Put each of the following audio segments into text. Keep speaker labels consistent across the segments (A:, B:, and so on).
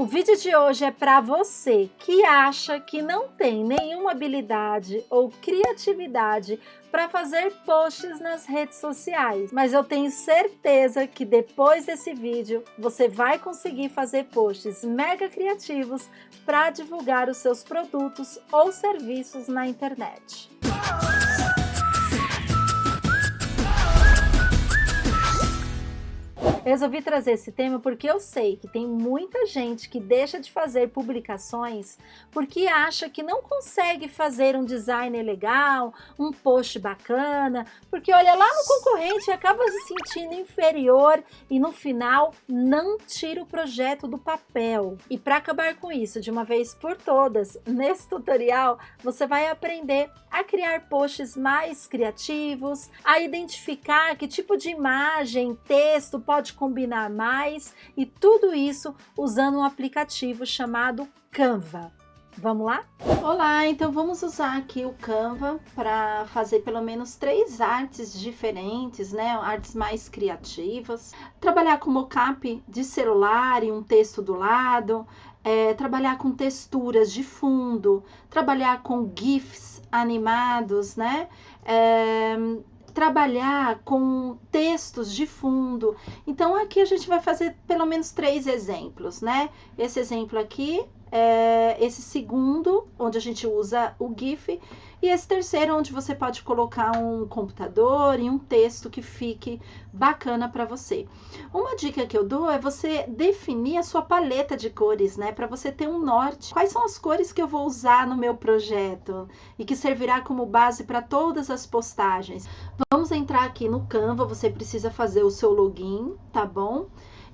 A: O vídeo de hoje é para você que acha que não tem nenhuma habilidade ou criatividade para fazer posts nas redes sociais. Mas eu tenho certeza que depois desse vídeo você vai conseguir fazer posts mega criativos para divulgar os seus produtos ou serviços na internet. Resolvi trazer esse tema porque eu sei que tem muita gente que deixa de fazer publicações porque acha que não consegue fazer um design legal, um post bacana, porque olha lá no concorrente e acaba se sentindo inferior e no final não tira o projeto do papel. E para acabar com isso de uma vez por todas, nesse tutorial você vai aprender a criar posts mais criativos, a identificar que tipo de imagem, texto pode pode combinar mais e tudo isso usando um aplicativo chamado Canva. Vamos lá?
B: Olá, então vamos usar aqui o Canva para fazer pelo menos três artes diferentes, né? Artes mais criativas. Trabalhar com mockup de celular e um texto do lado. É, trabalhar com texturas de fundo. Trabalhar com GIFs animados, né? É, trabalhar com textos de fundo. Então, aqui a gente vai fazer pelo menos três exemplos, né? Esse exemplo aqui, é esse segundo, onde a gente usa o GIF, e esse terceiro, onde você pode colocar um computador e um texto que fique bacana para você. Uma dica que eu dou é você definir a sua paleta de cores, né? Para você ter um norte. Quais são as cores que eu vou usar no meu projeto e que servirá como base para todas as postagens. Vamos entrar aqui no Canva, você precisa fazer o seu login, tá bom?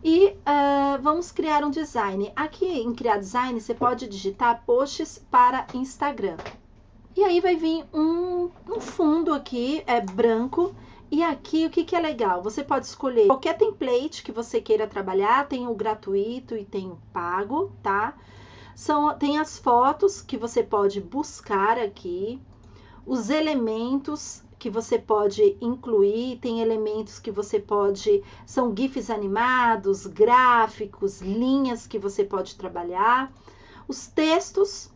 B: E uh, vamos criar um design. Aqui em criar design, você pode digitar posts para Instagram. E aí vai vir um, um fundo aqui, é branco, e aqui o que, que é legal? Você pode escolher qualquer template que você queira trabalhar, tem o gratuito e tem o pago, tá? São, tem as fotos que você pode buscar aqui, os elementos que você pode incluir, tem elementos que você pode, são GIFs animados, gráficos, linhas que você pode trabalhar, os textos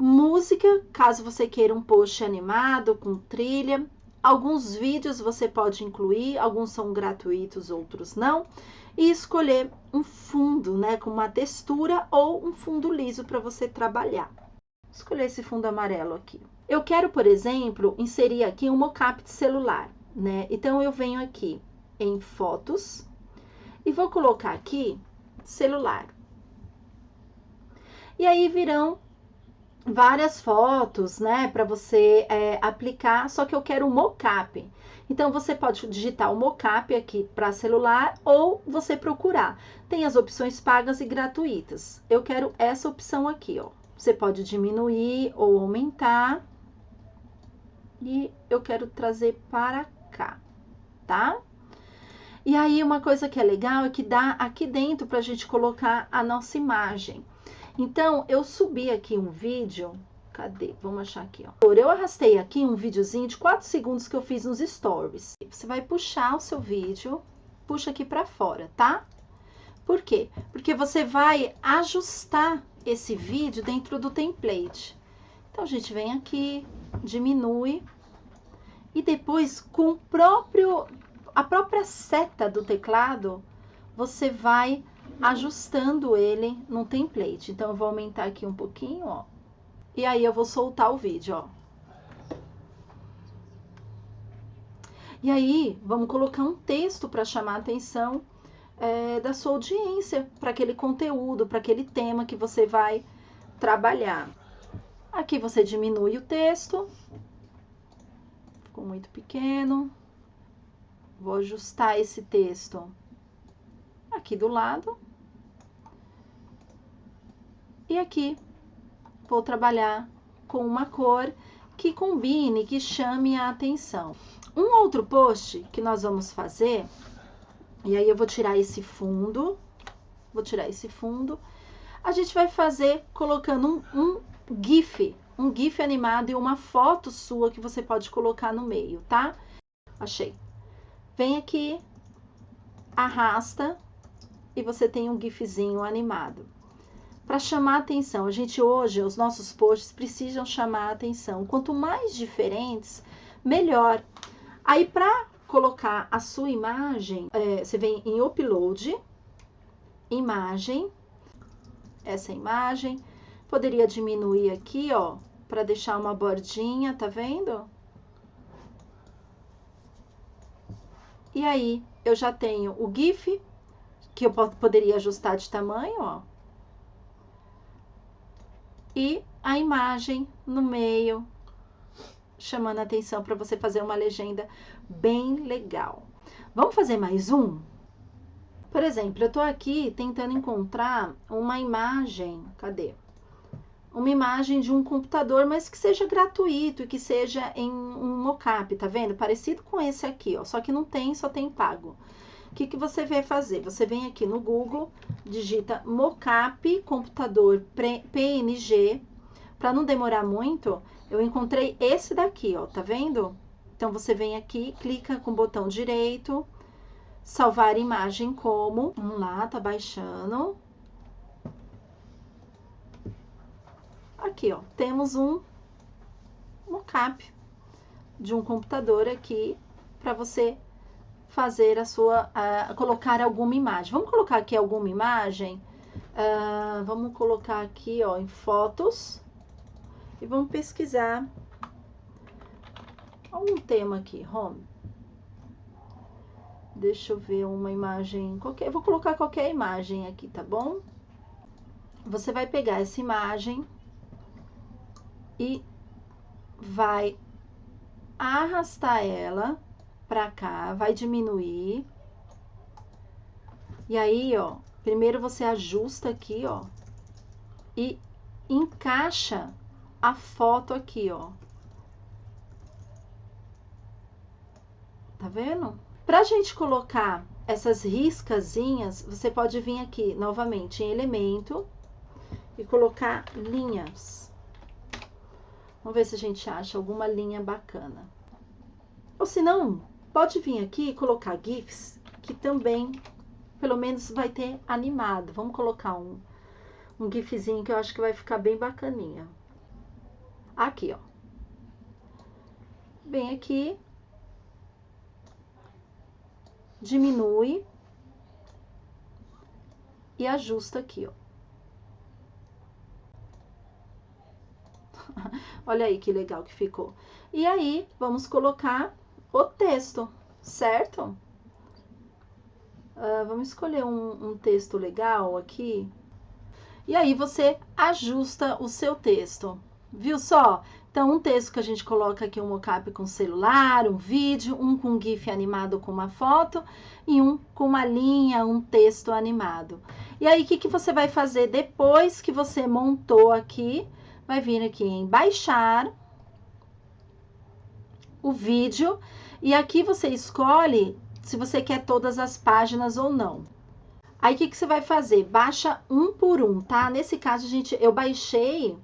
B: música, caso você queira um post animado com trilha. Alguns vídeos você pode incluir, alguns são gratuitos, outros não. E escolher um fundo, né, com uma textura ou um fundo liso para você trabalhar. Escolher esse fundo amarelo aqui. Eu quero, por exemplo, inserir aqui um mockup de celular, né? Então eu venho aqui em fotos e vou colocar aqui celular. E aí virão várias fotos, né, para você é, aplicar, só que eu quero o mockup. Então, você pode digitar o mockup aqui para celular ou você procurar. Tem as opções pagas e gratuitas. Eu quero essa opção aqui, ó. Você pode diminuir ou aumentar. E eu quero trazer para cá, tá? E aí, uma coisa que é legal é que dá aqui dentro para a gente colocar a nossa imagem. Então, eu subi aqui um vídeo, cadê? Vamos achar aqui, ó. Eu arrastei aqui um videozinho de 4 segundos que eu fiz nos stories. Você vai puxar o seu vídeo, puxa aqui para fora, tá? Por quê? Porque você vai ajustar esse vídeo dentro do template. Então, a gente vem aqui, diminui, e depois, com próprio, a própria seta do teclado, você vai ajustando ele no template. Então, eu vou aumentar aqui um pouquinho, ó. E aí, eu vou soltar o vídeo, ó. E aí, vamos colocar um texto para chamar a atenção é, da sua audiência, para aquele conteúdo, para aquele tema que você vai trabalhar. Aqui você diminui o texto. Ficou muito pequeno. Vou ajustar esse texto aqui do lado. E aqui vou trabalhar com uma cor que combine, que chame a atenção. Um outro post que nós vamos fazer, e aí eu vou tirar esse fundo, vou tirar esse fundo, a gente vai fazer colocando um, um GIF, um GIF animado e uma foto sua que você pode colocar no meio, tá? Achei. Vem aqui, arrasta e você tem um GIFzinho animado. para chamar atenção. A gente hoje, os nossos posts precisam chamar atenção. Quanto mais diferentes, melhor. Aí, para colocar a sua imagem, é, você vem em Upload, Imagem, essa imagem. Poderia diminuir aqui, ó, para deixar uma bordinha, tá vendo? E aí, eu já tenho o GIF, que eu poderia ajustar de tamanho, ó. E a imagem no meio, chamando a atenção para você fazer uma legenda bem legal. Vamos fazer mais um? Por exemplo, eu estou aqui tentando encontrar uma imagem, cadê? Uma imagem de um computador, mas que seja gratuito e que seja em um mockup, tá vendo? Parecido com esse aqui, ó, só que não tem, só tem pago. O que, que você vai fazer? Você vem aqui no Google, digita mockup computador PNG. Para não demorar muito, eu encontrei esse daqui, ó, tá vendo? Então, você vem aqui, clica com o botão direito, salvar imagem como. Vamos lá, tá baixando. Aqui, ó, temos um mockup de um computador aqui para você fazer a sua, colocar alguma imagem. Vamos colocar aqui alguma imagem. Uh, vamos colocar aqui, ó, em fotos e vamos pesquisar algum tema aqui, home. Deixa eu ver uma imagem, qualquer, vou colocar qualquer imagem aqui, tá bom? Você vai pegar essa imagem e vai arrastar ela para cá, vai diminuir. E aí, ó, primeiro você ajusta aqui, ó, e encaixa a foto aqui, ó. Tá vendo? Pra gente colocar essas riscazinhas, você pode vir aqui novamente em elemento e colocar linhas. Vamos ver se a gente acha alguma linha bacana. Ou se não, pode vir aqui e colocar GIFs, que também, pelo menos, vai ter animado. Vamos colocar um, um GIFzinho que eu acho que vai ficar bem bacaninha. Aqui, ó. Bem aqui. Diminui. E ajusta aqui, ó. Olha aí que legal que ficou. E aí, vamos colocar o texto, certo? Uh, vamos escolher um, um texto legal aqui. E aí, você ajusta o seu texto. Viu só? Então, um texto que a gente coloca aqui um mockup com celular, um vídeo, um com GIF animado com uma foto e um com uma linha, um texto animado. E aí, o que, que você vai fazer depois que você montou aqui? Vai vir aqui em baixar o vídeo e aqui você escolhe se você quer todas as páginas ou não. Aí, o que, que você vai fazer? Baixa um por um, tá? Nesse caso, gente, eu baixei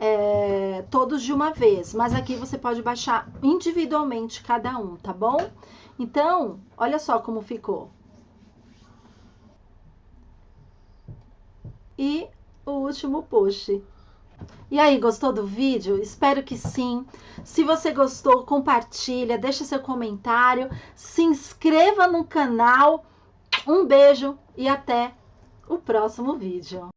B: é, todos de uma vez, mas aqui você pode baixar individualmente cada um, tá bom? Então, olha só como ficou. E o último post. E aí, gostou do vídeo? Espero que sim. Se você gostou, compartilha, deixa seu comentário, se inscreva no canal. Um beijo e até o próximo vídeo.